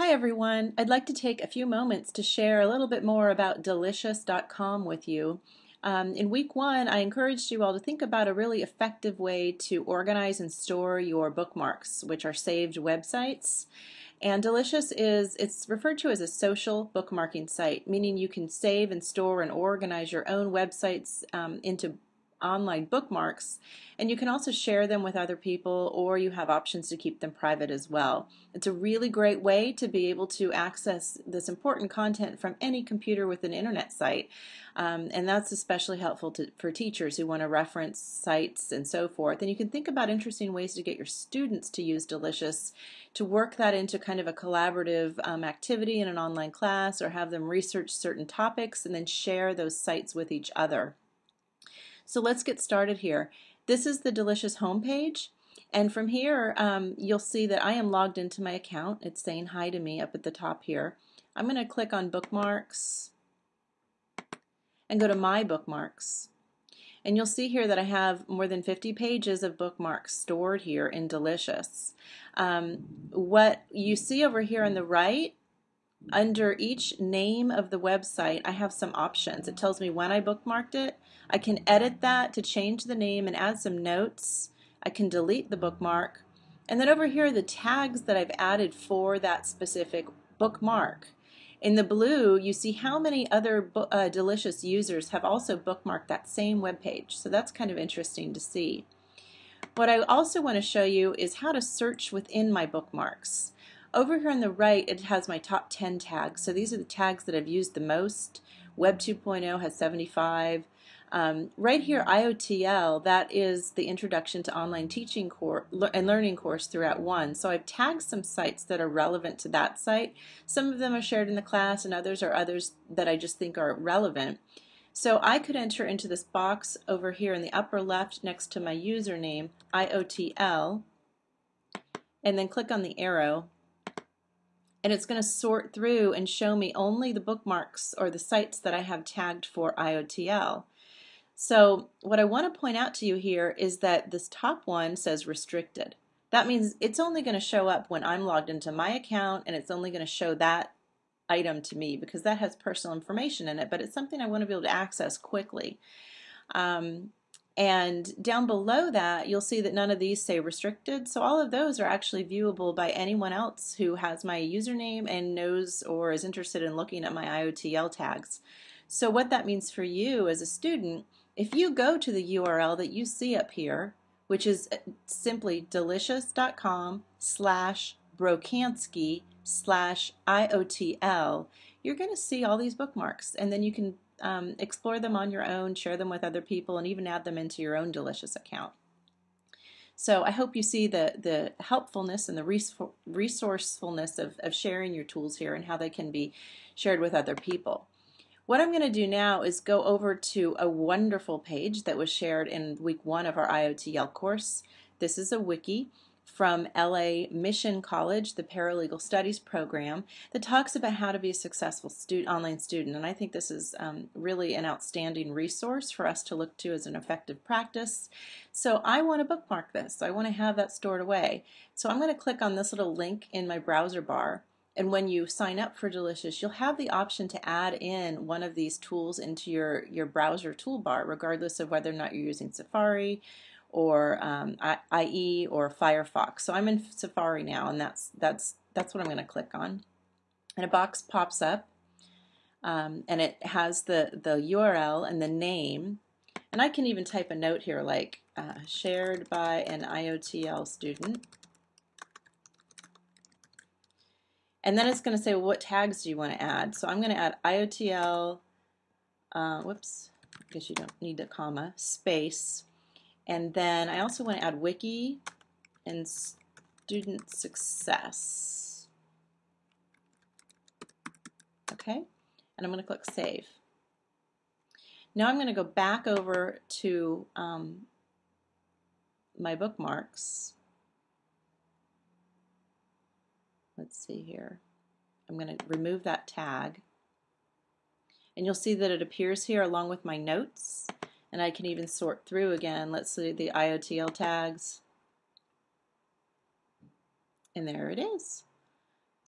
Hi everyone. I'd like to take a few moments to share a little bit more about delicious.com with you. Um, in week one, I encouraged you all to think about a really effective way to organize and store your bookmarks, which are saved websites. And Delicious is, it's referred to as a social bookmarking site, meaning you can save and store and organize your own websites um, into online bookmarks and you can also share them with other people or you have options to keep them private as well. It's a really great way to be able to access this important content from any computer with an internet site um, and that's especially helpful to, for teachers who want to reference sites and so forth and you can think about interesting ways to get your students to use Delicious to work that into kind of a collaborative um, activity in an online class or have them research certain topics and then share those sites with each other. So let's get started here. This is the Delicious homepage. And from here, um, you'll see that I am logged into my account. It's saying hi to me up at the top here. I'm going to click on bookmarks and go to my bookmarks. And you'll see here that I have more than 50 pages of bookmarks stored here in Delicious. Um, what you see over here on the right under each name of the website, I have some options. It tells me when I bookmarked it. I can edit that to change the name and add some notes. I can delete the bookmark. And then over here, the tags that I've added for that specific bookmark. In the blue, you see how many other uh, Delicious users have also bookmarked that same web page. So that's kind of interesting to see. What I also want to show you is how to search within my bookmarks. Over here on the right, it has my top 10 tags. So these are the tags that I've used the most. Web 2.0 has 75. Um, right here, IOTL, that is the Introduction to Online Teaching course and Learning course throughout one. So I've tagged some sites that are relevant to that site. Some of them are shared in the class and others are others that I just think are relevant. So I could enter into this box over here in the upper left next to my username, IOTL, and then click on the arrow and it's going to sort through and show me only the bookmarks or the sites that I have tagged for IOTL. So what I want to point out to you here is that this top one says restricted. That means it's only going to show up when I'm logged into my account and it's only going to show that item to me because that has personal information in it, but it's something I want to be able to access quickly. Um, and down below that, you'll see that none of these say restricted. So all of those are actually viewable by anyone else who has my username and knows or is interested in looking at my IOTL tags. So what that means for you as a student, if you go to the URL that you see up here, which is simply delicious.com slash brokansky slash IOTL, you're going to see all these bookmarks and then you can um, explore them on your own, share them with other people, and even add them into your own Delicious account. So I hope you see the, the helpfulness and the resourcefulness of, of sharing your tools here and how they can be shared with other people. What I'm going to do now is go over to a wonderful page that was shared in week one of our IOTL course. This is a wiki from LA Mission College, the Paralegal Studies program, that talks about how to be a successful student, online student. And I think this is um, really an outstanding resource for us to look to as an effective practice. So I want to bookmark this. I want to have that stored away. So I'm going to click on this little link in my browser bar. And when you sign up for Delicious, you'll have the option to add in one of these tools into your, your browser toolbar, regardless of whether or not you're using Safari or um, IE or Firefox. So I'm in Safari now, and that's that's that's what I'm going to click on. And a box pops up, um, and it has the the URL and the name. And I can even type a note here like uh, shared by an IOTL student. And then it's going to say, what tags do you want to add? So I'm going to add IOTL, uh, whoops, I guess you don't need a comma, space, and then I also want to add wiki and student success. Okay, and I'm going to click save. Now I'm going to go back over to um, my bookmarks. Let's see here. I'm going to remove that tag. And you'll see that it appears here along with my notes and I can even sort through again. Let's see the IOTL tags. And there it is.